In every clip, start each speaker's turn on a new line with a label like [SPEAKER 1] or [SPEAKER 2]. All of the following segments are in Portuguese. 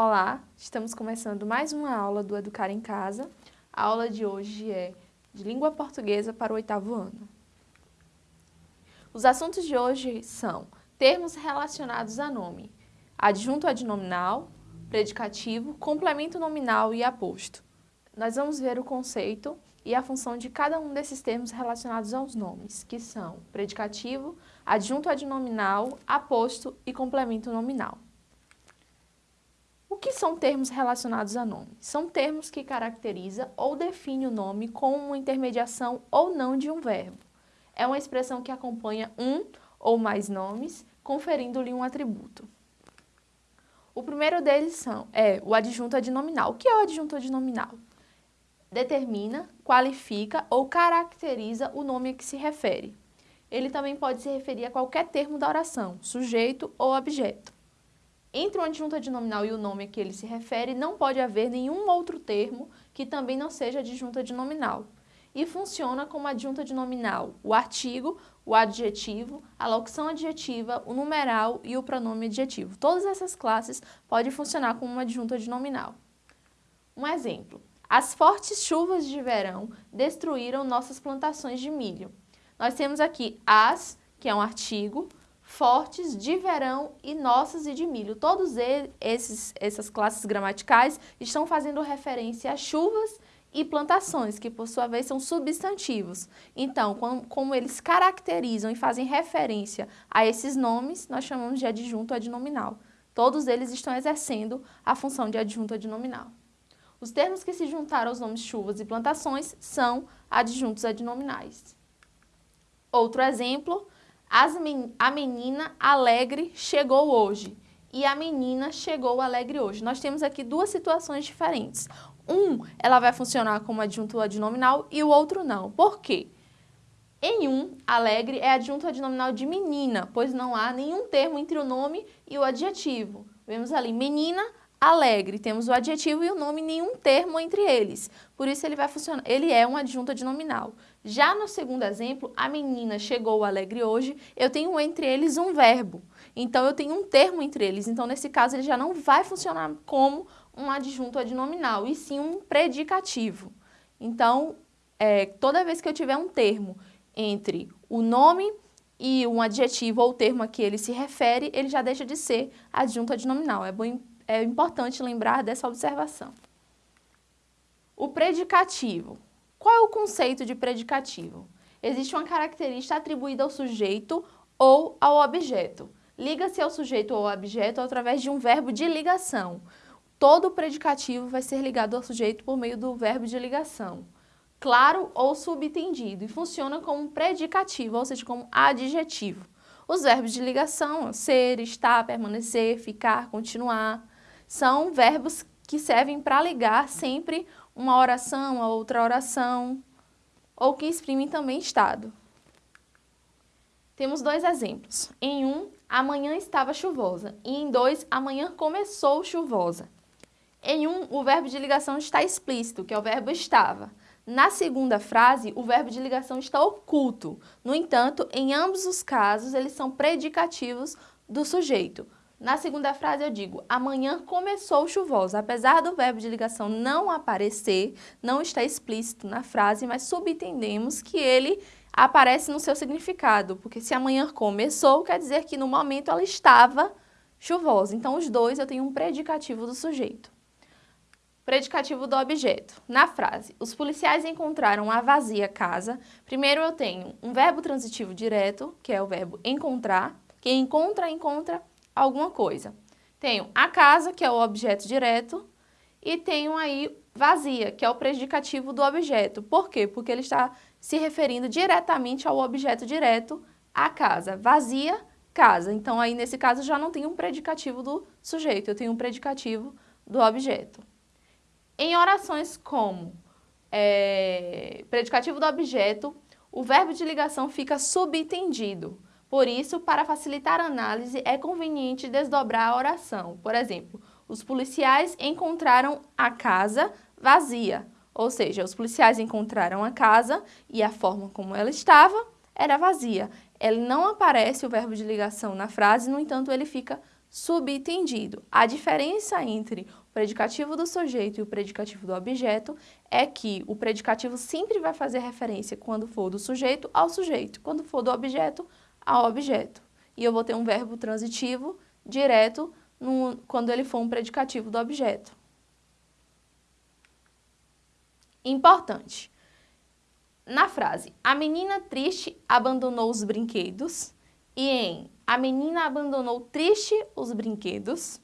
[SPEAKER 1] Olá, estamos começando mais uma aula do Educar em Casa. A aula de hoje é de Língua Portuguesa para o oitavo ano. Os assuntos de hoje são termos relacionados a nome, adjunto adnominal, predicativo, complemento nominal e aposto. Nós vamos ver o conceito e a função de cada um desses termos relacionados aos nomes, que são predicativo, adjunto adnominal, aposto e complemento nominal. Que são termos relacionados a nome? São termos que caracterizam ou definem o nome com uma intermediação ou não de um verbo. É uma expressão que acompanha um ou mais nomes, conferindo-lhe um atributo. O primeiro deles são, é o adjunto adnominal. O que é o adjunto adnominal? Determina, qualifica ou caracteriza o nome a que se refere. Ele também pode se referir a qualquer termo da oração, sujeito ou objeto. Entre o adjunto adnominal e o nome a que ele se refere, não pode haver nenhum outro termo que também não seja adjunto adnominal. E funciona como adjunto adnominal o artigo, o adjetivo, a locução adjetiva, o numeral e o pronome adjetivo. Todas essas classes podem funcionar como um adjunto adnominal. Um exemplo. As fortes chuvas de verão destruíram nossas plantações de milho. Nós temos aqui as, que é um artigo, fortes, de verão e nossas e de milho. Todos esses, essas classes gramaticais estão fazendo referência a chuvas e plantações, que por sua vez são substantivos. Então, como, como, eles caracterizam e fazem referência a esses nomes, nós chamamos de adjunto adnominal. Todos eles estão exercendo a função de adjunto adnominal. Os termos que se juntaram aos nomes chuvas e plantações são adjuntos adnominais. Outro exemplo, men a menina alegre chegou hoje e a menina chegou alegre hoje. Nós temos aqui duas situações diferentes. Um, ela vai funcionar como adjunto adnominal e o outro não. Por quê? Em um, alegre é adjunto adnominal de menina, pois não há nenhum termo entre o nome e o adjetivo. Vemos ali, menina alegre, temos o adjetivo e o nome, nenhum termo entre eles. Por isso ele vai funcionar, ele é um adjunto adnominal. Já no segundo exemplo, a menina chegou alegre hoje, eu tenho entre eles um verbo. Então eu tenho um termo entre eles. Então nesse caso ele já não vai funcionar como um adjunto adnominal, e sim um predicativo. Então, é, toda vez que eu tiver um termo entre o nome e um adjetivo ou termo a que ele se refere, ele já deixa de ser adjunto adnominal. É bom é importante lembrar dessa observação. O predicativo. Qual é o conceito de predicativo? Existe uma característica atribuída ao sujeito ou ao objeto. Liga-se ao sujeito ou ao objeto através de um verbo de ligação. Todo predicativo vai ser ligado ao sujeito por meio do verbo de ligação. Claro ou subentendido e funciona como predicativo, ou seja, como adjetivo. Os verbos de ligação, ser, estar, permanecer, ficar, continuar, são verbos que servem para ligar sempre uma oração a outra oração, ou que exprimem também estado. Temos dois exemplos. Em um, amanhã estava chuvosa, e em dois, amanhã começou chuvosa. Em um, o verbo de ligação está explícito, que é o verbo estava. Na segunda frase, o verbo de ligação está oculto. No entanto, em ambos os casos, eles são predicativos do sujeito. Na segunda frase eu digo, amanhã começou chuvosa. Apesar do verbo de ligação não aparecer, não está explícito na frase, mas subentendemos que ele aparece no seu significado, porque se amanhã começou, quer dizer que no momento ela estava chuvosa. Então, os dois eu tenho um predicativo do sujeito. Predicativo do objeto. Na frase, os policiais encontraram a vazia casa. Primeiro eu tenho um verbo transitivo direto, que é o verbo encontrar. Quem encontra, encontra alguma coisa. Tenho a casa, que é o objeto direto, e tenho aí vazia, que é o predicativo do objeto. Por quê? Porque ele está se referindo diretamente ao objeto direto, a casa. Vazia, casa. Então, aí nesse caso já não tenho um predicativo do sujeito, eu tenho um predicativo do objeto. Em orações como é, predicativo do objeto, o verbo de ligação fica subentendido. Por isso, para facilitar a análise, é conveniente desdobrar a oração. Por exemplo, os policiais encontraram a casa vazia. Ou seja, os policiais encontraram a casa e a forma como ela estava era vazia. Ele não aparece o verbo de ligação na frase, no entanto, ele fica Subentendido. A diferença entre o predicativo do sujeito e o predicativo do objeto é que o predicativo sempre vai fazer referência, quando for do sujeito, ao sujeito, quando for do objeto, ao objeto. E eu vou ter um verbo transitivo direto no, quando ele for um predicativo do objeto. Importante. Na frase, a menina triste abandonou os brinquedos e em a menina abandonou triste os brinquedos.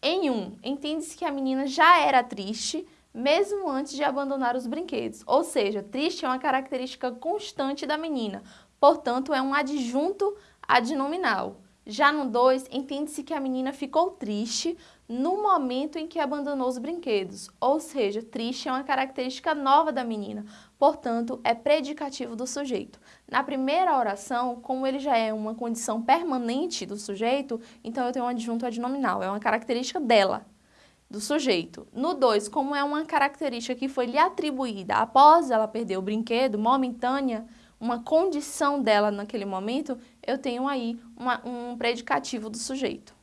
[SPEAKER 1] Em um, entende-se que a menina já era triste, mesmo antes de abandonar os brinquedos. Ou seja, triste é uma característica constante da menina, portanto, é um adjunto adnominal. Já no 2, entende-se que a menina ficou triste no momento em que abandonou os brinquedos, ou seja, triste é uma característica nova da menina, portanto, é predicativo do sujeito. Na primeira oração, como ele já é uma condição permanente do sujeito, então eu tenho um adjunto adnominal, é uma característica dela, do sujeito. No 2, como é uma característica que foi lhe atribuída após ela perder o brinquedo, momentânea, uma condição dela naquele momento, eu tenho aí uma, um predicativo do sujeito.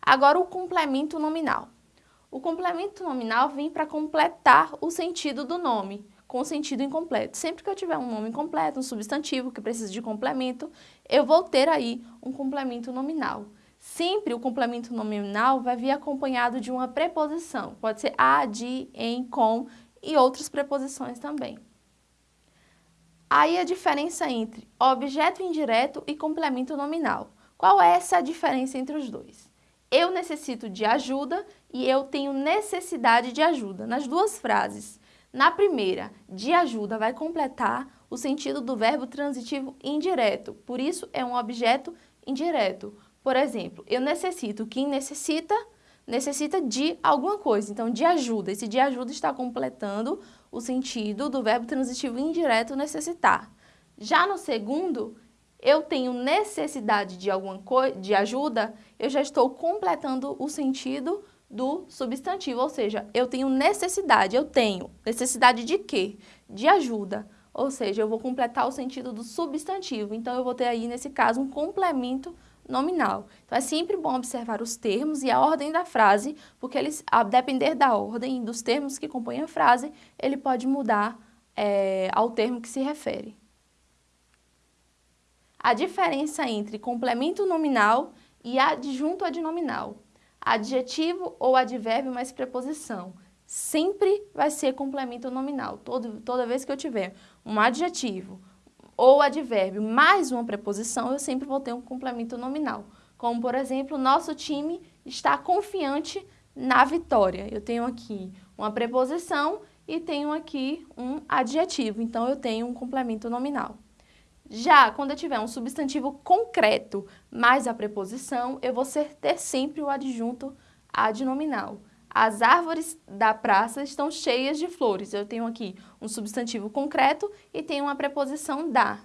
[SPEAKER 1] Agora o complemento nominal. O complemento nominal vem para completar o sentido do nome, com o sentido incompleto. Sempre que eu tiver um nome completo, um substantivo que precisa de complemento, eu vou ter aí um complemento nominal. Sempre o complemento nominal vai vir acompanhado de uma preposição. Pode ser a, de, em, com e outras preposições também. Aí a diferença entre objeto indireto e complemento nominal. Qual é essa diferença entre os dois? Eu necessito de ajuda e eu tenho necessidade de ajuda, nas duas frases. Na primeira, de ajuda vai completar o sentido do verbo transitivo indireto, por isso é um objeto indireto. Por exemplo, eu necessito, quem necessita, necessita de alguma coisa, então de ajuda. Esse de ajuda está completando o sentido do verbo transitivo indireto necessitar. Já no segundo, eu tenho necessidade de alguma de ajuda, eu já estou completando o sentido do substantivo, ou seja, eu tenho necessidade, eu tenho necessidade de quê? De ajuda, ou seja, eu vou completar o sentido do substantivo, então eu vou ter aí, nesse caso, um complemento nominal. Então, é sempre bom observar os termos e a ordem da frase, porque eles, a depender da ordem dos termos que compõem a frase, ele pode mudar é, ao termo que se refere. A diferença entre complemento nominal e adjunto adnominal. Adjetivo ou advérbio mais preposição. Sempre vai ser complemento nominal. Todo, toda vez que eu tiver um adjetivo, ou advérbio mais uma preposição, eu sempre vou ter um complemento nominal. Como, por exemplo, nosso time está confiante na vitória. Eu tenho aqui uma preposição e tenho aqui um adjetivo, então eu tenho um complemento nominal. Já quando eu tiver um substantivo concreto mais a preposição, eu vou ter sempre o adjunto adnominal. As árvores da praça estão cheias de flores. Eu tenho aqui um substantivo concreto e tenho uma preposição da.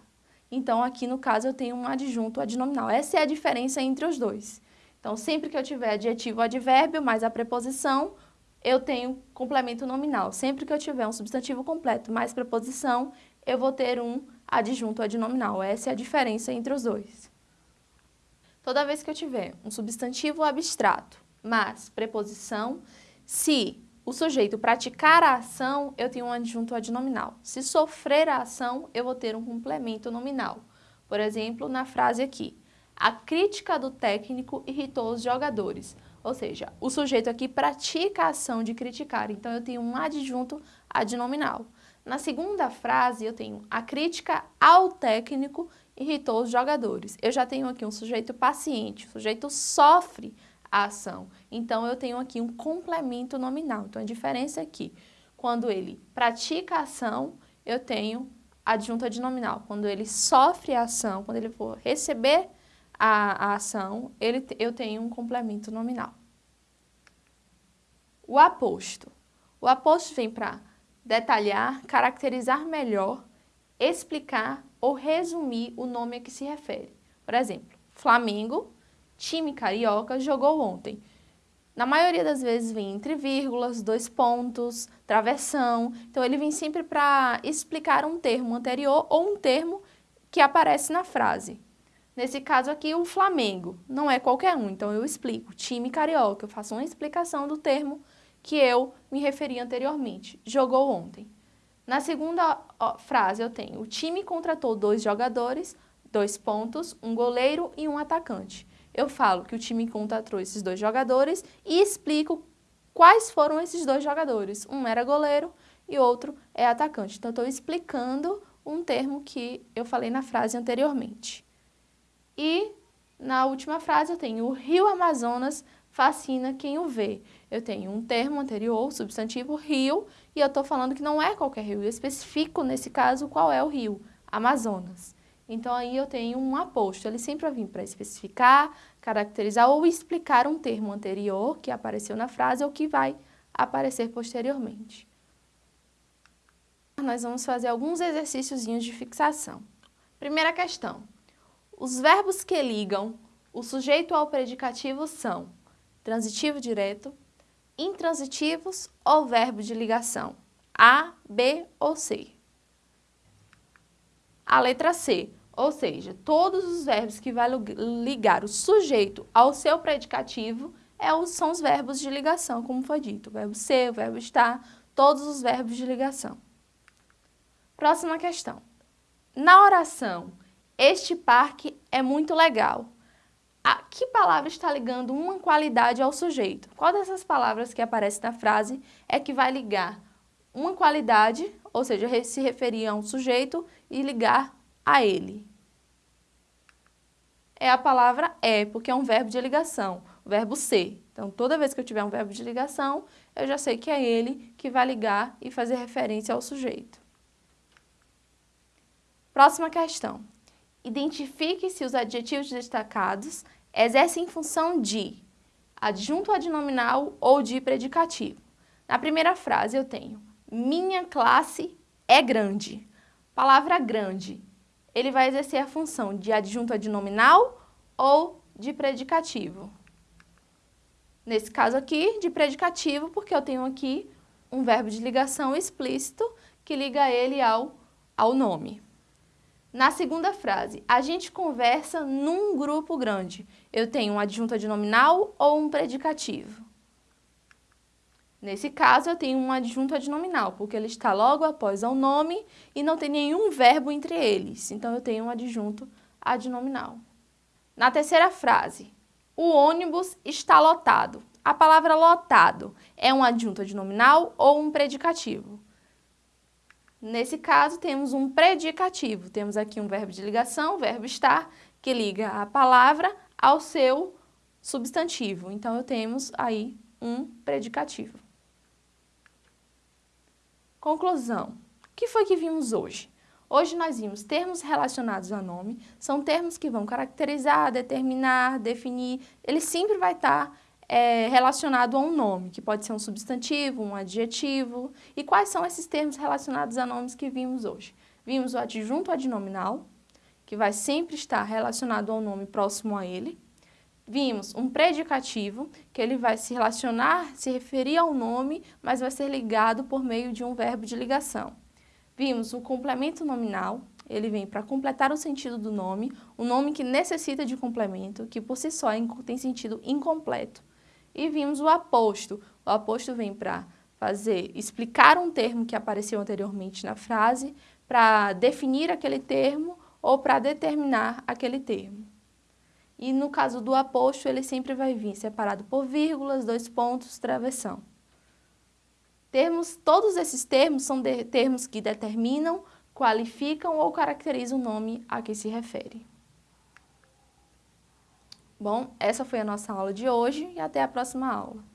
[SPEAKER 1] Então, aqui no caso, eu tenho um adjunto adnominal. Essa é a diferença entre os dois. Então, sempre que eu tiver adjetivo ou advérbio mais a preposição, eu tenho complemento nominal. Sempre que eu tiver um substantivo completo mais preposição, eu vou ter um adjunto adnominal. Essa é a diferença entre os dois. Toda vez que eu tiver um substantivo abstrato mais preposição, se o sujeito praticar a ação, eu tenho um adjunto adnominal. Se sofrer a ação, eu vou ter um complemento nominal. Por exemplo, na frase aqui, a crítica do técnico irritou os jogadores. Ou seja, o sujeito aqui pratica a ação de criticar, então eu tenho um adjunto adnominal. Na segunda frase, eu tenho a crítica ao técnico irritou os jogadores. Eu já tenho aqui um sujeito paciente, o sujeito sofre a ação. Então, eu tenho aqui um complemento nominal. Então, a diferença é que quando ele pratica a ação, eu tenho adjunto adnominal. Quando ele sofre a ação, quando ele for receber a, a ação, ele, eu tenho um complemento nominal. O aposto. O aposto vem para detalhar, caracterizar melhor, explicar ou resumir o nome a que se refere. Por exemplo, Flamengo time carioca jogou ontem. Na maioria das vezes vem entre vírgulas, dois pontos, travessão. Então ele vem sempre para explicar um termo anterior ou um termo que aparece na frase. Nesse caso aqui, o Flamengo não é qualquer um, então eu explico. Time carioca, eu faço uma explicação do termo que eu me referi anteriormente. Jogou ontem. Na segunda ó, frase eu tenho, o time contratou dois jogadores, dois pontos, um goleiro e um atacante. Eu falo que o time contratou esses dois jogadores e explico quais foram esses dois jogadores. Um era goleiro e outro é atacante. Então, estou explicando um termo que eu falei na frase anteriormente. E na última frase eu tenho o rio Amazonas fascina quem o vê. Eu tenho um termo anterior, substantivo rio, e eu estou falando que não é qualquer rio. Eu especifico, nesse caso, qual é o rio, Amazonas. Então, aí eu tenho um aposto. Ele sempre vai vir para especificar, caracterizar ou explicar um termo anterior que apareceu na frase ou que vai aparecer posteriormente. Nós vamos fazer alguns exercícios de fixação. Primeira questão. Os verbos que ligam o sujeito ao predicativo são transitivo direto, intransitivos ou verbo de ligação, A, B ou C. A letra C, ou seja, todos os verbos que vão ligar o sujeito ao seu predicativo é são os verbos de ligação, como foi dito. O verbo ser, o verbo estar, todos os verbos de ligação. Próxima questão. Na oração, este parque é muito legal. A que palavra está ligando uma qualidade ao sujeito? Qual dessas palavras que aparece na frase é que vai ligar uma qualidade, ou seja, se referir a um sujeito e ligar a ele? É a palavra é, porque é um verbo de ligação, o verbo ser. Então, toda vez que eu tiver um verbo de ligação, eu já sei que é ele que vai ligar e fazer referência ao sujeito. Próxima questão. Identifique se os adjetivos destacados exercem função de adjunto adnominal ou de predicativo. Na primeira frase eu tenho minha classe é grande. Palavra grande, ele vai exercer a função de adjunto adnominal ou de predicativo. Nesse caso aqui, de predicativo, porque eu tenho aqui um verbo de ligação explícito que liga ele ao, ao nome. Na segunda frase, a gente conversa num grupo grande. Eu tenho um adjunto adnominal ou um predicativo? Nesse caso, eu tenho um adjunto adnominal, porque ele está logo após o nome e não tem nenhum verbo entre eles. Então, eu tenho um adjunto adnominal. Na terceira frase, o ônibus está lotado. A palavra lotado é um adjunto adnominal ou um predicativo? Nesse caso, temos um predicativo. Temos aqui um verbo de ligação, verbo estar, que liga a palavra ao seu substantivo. Então, temos aí um predicativo. Conclusão. O que foi que vimos hoje? Hoje nós vimos termos relacionados a nome, são termos que vão caracterizar, determinar, definir, ele sempre vai estar é, relacionado a um nome, que pode ser um substantivo, um adjetivo. E quais são esses termos relacionados a nomes que vimos hoje? Vimos o adjunto adnominal, que vai sempre estar relacionado ao nome próximo a ele. Vimos um predicativo, que ele vai se relacionar, se referir ao nome, mas vai ser ligado por meio de um verbo de ligação. Vimos o complemento nominal, ele vem para completar o sentido do nome, um nome que necessita de complemento, que por si só tem sentido incompleto. E vimos o aposto. O aposto vem para fazer, explicar um termo que apareceu anteriormente na frase, para definir aquele termo ou para determinar aquele termo. E no caso do aposto, ele sempre vai vir separado por vírgulas, dois pontos, travessão. Termos, todos esses termos são de, termos que determinam, qualificam ou caracterizam o nome a que se refere. Bom, essa foi a nossa aula de hoje e até a próxima aula.